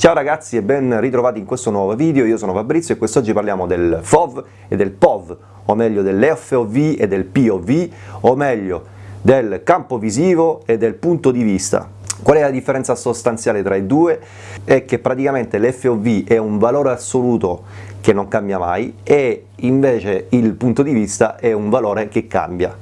Ciao ragazzi e ben ritrovati in questo nuovo video, io sono Fabrizio e quest'oggi parliamo del FOV e del POV, o meglio dell'FOV e del POV, o meglio del campo visivo e del punto di vista. Qual è la differenza sostanziale tra i due? È che praticamente l'FOV è un valore assoluto che non cambia mai e invece il punto di vista è un valore che cambia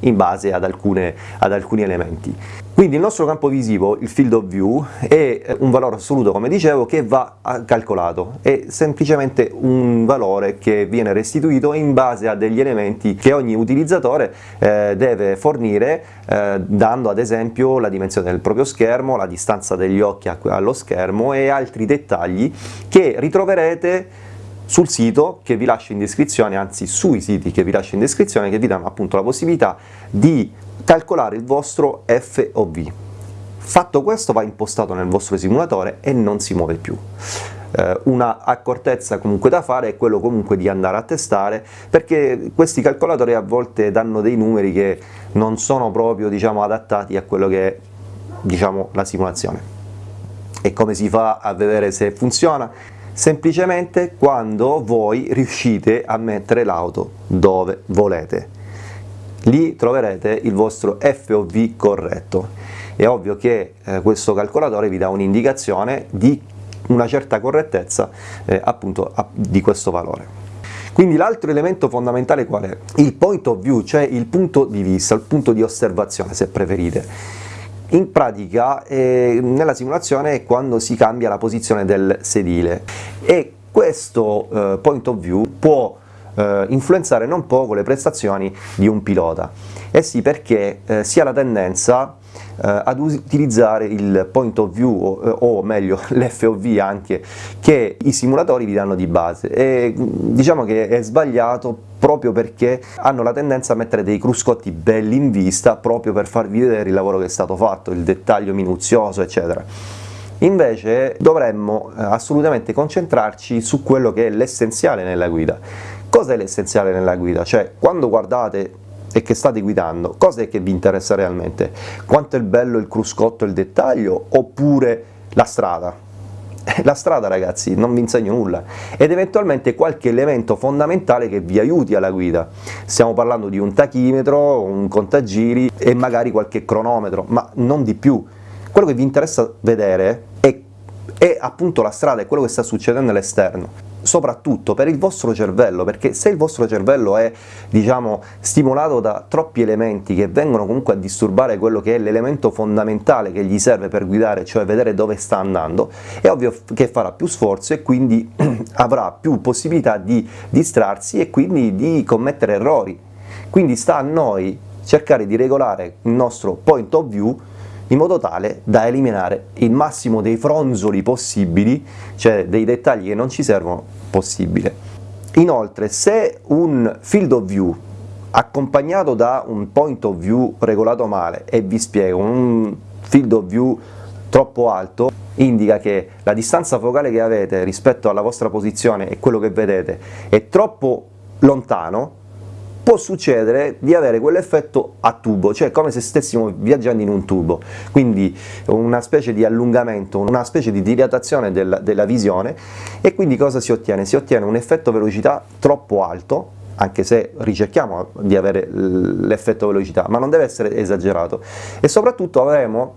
in base ad, alcune, ad alcuni elementi. Quindi il nostro campo visivo, il field of view, è un valore assoluto, come dicevo, che va calcolato, è semplicemente un valore che viene restituito in base a degli elementi che ogni utilizzatore eh, deve fornire, eh, dando ad esempio la dimensione del proprio schermo, la distanza degli occhi allo schermo e altri dettagli che ritroverete sul sito che vi lascio in descrizione, anzi sui siti che vi lascio in descrizione, che vi danno appunto la possibilità di calcolare il vostro FOV. Fatto questo va impostato nel vostro simulatore e non si muove più. Eh, una accortezza comunque da fare è quello comunque di andare a testare perché questi calcolatori a volte danno dei numeri che non sono proprio diciamo, adattati a quello che è diciamo, la simulazione. E come si fa a vedere se funziona? semplicemente quando voi riuscite a mettere l'auto dove volete. Lì troverete il vostro FOV corretto. È ovvio che eh, questo calcolatore vi dà un'indicazione di una certa correttezza eh, appunto a, di questo valore. Quindi l'altro elemento fondamentale qual è? Il point of view, cioè il punto di vista, il punto di osservazione se preferite in pratica eh, nella simulazione è quando si cambia la posizione del sedile e questo eh, point of view può eh, influenzare non poco le prestazioni di un pilota. Eh sì, perché eh, si ha la tendenza eh, ad utilizzare il point of view o, eh, o meglio l'FOV anche che i simulatori vi danno di base e diciamo che è sbagliato proprio perché hanno la tendenza a mettere dei cruscotti belli in vista proprio per farvi vedere il lavoro che è stato fatto, il dettaglio minuzioso eccetera. Invece dovremmo eh, assolutamente concentrarci su quello che è l'essenziale nella guida. Cos'è l'essenziale nella guida? Cioè quando guardate e che state guidando, cosa è che vi interessa realmente? Quanto è bello il cruscotto e il dettaglio oppure la strada? La strada ragazzi non vi insegno nulla ed eventualmente qualche elemento fondamentale che vi aiuti alla guida, stiamo parlando di un tachimetro, un contagiri e magari qualche cronometro, ma non di più, quello che vi interessa vedere è, è appunto la strada, è quello che sta succedendo all'esterno soprattutto per il vostro cervello, perché se il vostro cervello è diciamo, stimolato da troppi elementi che vengono comunque a disturbare quello che è l'elemento fondamentale che gli serve per guidare, cioè vedere dove sta andando, è ovvio che farà più sforzo e quindi avrà più possibilità di distrarsi e quindi di commettere errori. Quindi sta a noi cercare di regolare il nostro point of view in modo tale da eliminare il massimo dei fronzoli possibili, cioè dei dettagli che non ci servono, possibile. Inoltre, se un field of view accompagnato da un point of view regolato male, e vi spiego, un field of view troppo alto indica che la distanza focale che avete rispetto alla vostra posizione e quello che vedete è troppo lontano può succedere di avere quell'effetto a tubo, cioè come se stessimo viaggiando in un tubo, quindi una specie di allungamento, una specie di dilatazione della, della visione. E quindi cosa si ottiene? Si ottiene un effetto velocità troppo alto, anche se ricerchiamo di avere l'effetto velocità, ma non deve essere esagerato. E soprattutto avremo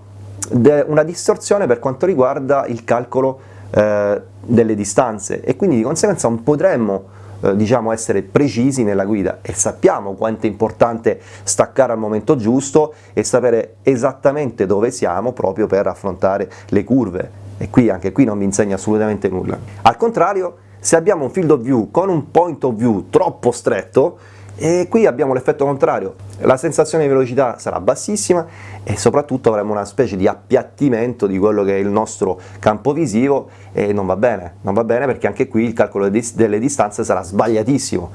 una distorsione per quanto riguarda il calcolo eh, delle distanze. E quindi di conseguenza potremmo eh, diciamo essere precisi nella guida e sappiamo quanto è importante staccare al momento giusto e sapere esattamente dove siamo proprio per affrontare le curve e qui anche qui non vi insegna assolutamente nulla. Al contrario, se abbiamo un field of view con un point of view troppo stretto, e qui abbiamo l'effetto contrario, la sensazione di velocità sarà bassissima e soprattutto avremo una specie di appiattimento di quello che è il nostro campo visivo e non va bene, non va bene perché anche qui il calcolo delle distanze sarà sbagliatissimo.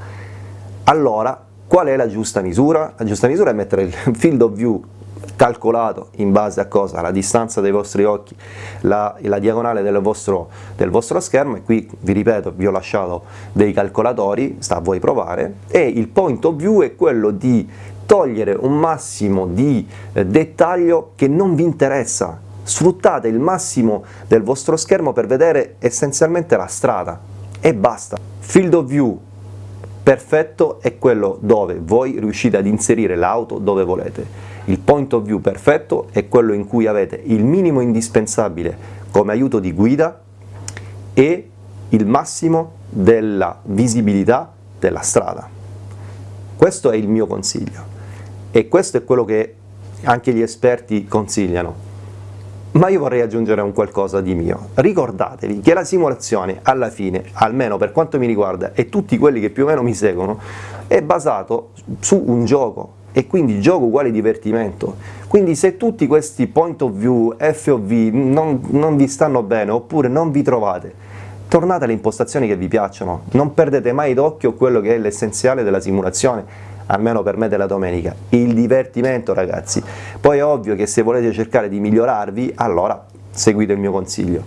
Allora, qual è la giusta misura? La giusta misura è mettere il field of view calcolato in base a cosa? La distanza dei vostri occhi, la, la diagonale del vostro, del vostro, schermo e qui vi ripeto vi ho lasciato dei calcolatori, sta a voi provare e il point of view è quello di togliere un massimo di eh, dettaglio che non vi interessa sfruttate il massimo del vostro schermo per vedere essenzialmente la strada e basta. Field of view perfetto è quello dove voi riuscite ad inserire l'auto dove volete. Il point of view perfetto è quello in cui avete il minimo indispensabile come aiuto di guida e il massimo della visibilità della strada. Questo è il mio consiglio e questo è quello che anche gli esperti consigliano. Ma io vorrei aggiungere un qualcosa di mio. Ricordatevi che la simulazione alla fine, almeno per quanto mi riguarda e tutti quelli che più o meno mi seguono, è basato su un gioco e quindi gioco uguale divertimento. Quindi se tutti questi point of view, FOV non, non vi stanno bene oppure non vi trovate, tornate alle impostazioni che vi piacciono, non perdete mai d'occhio quello che è l'essenziale della simulazione, almeno per me della domenica, il divertimento ragazzi. Poi è ovvio che se volete cercare di migliorarvi, allora seguite il mio consiglio.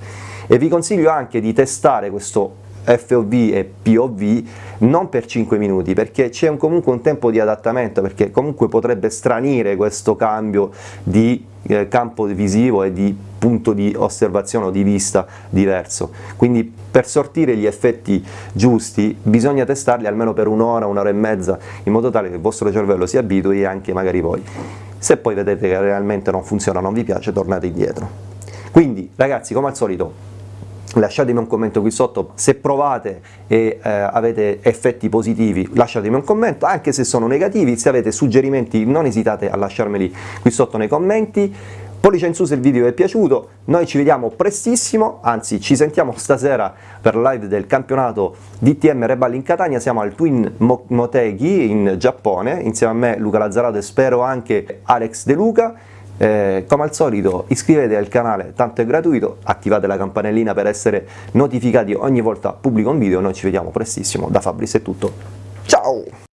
E vi consiglio anche di testare questo FOV e POV non per 5 minuti perché c'è comunque un tempo di adattamento perché comunque potrebbe stranire questo cambio di eh, campo visivo e di punto di osservazione o di vista diverso. Quindi per sortire gli effetti giusti bisogna testarli almeno per un'ora, un'ora e mezza in modo tale che il vostro cervello si abitui e anche magari voi. Se poi vedete che realmente non funziona, non vi piace, tornate indietro. Quindi ragazzi come al solito lasciatemi un commento qui sotto, se provate e eh, avete effetti positivi lasciatemi un commento, anche se sono negativi, se avete suggerimenti non esitate a lasciarmeli qui sotto nei commenti, pollice in su se il video vi è piaciuto, noi ci vediamo prestissimo, anzi ci sentiamo stasera per live del campionato DTM Reball in Catania, siamo al Twin Motegi in Giappone, insieme a me Luca Lazzarato e spero anche Alex De Luca, eh, come al solito iscrivetevi al canale, tanto è gratuito, attivate la campanellina per essere notificati ogni volta pubblico un video, noi ci vediamo prestissimo, da Fabris è tutto, ciao!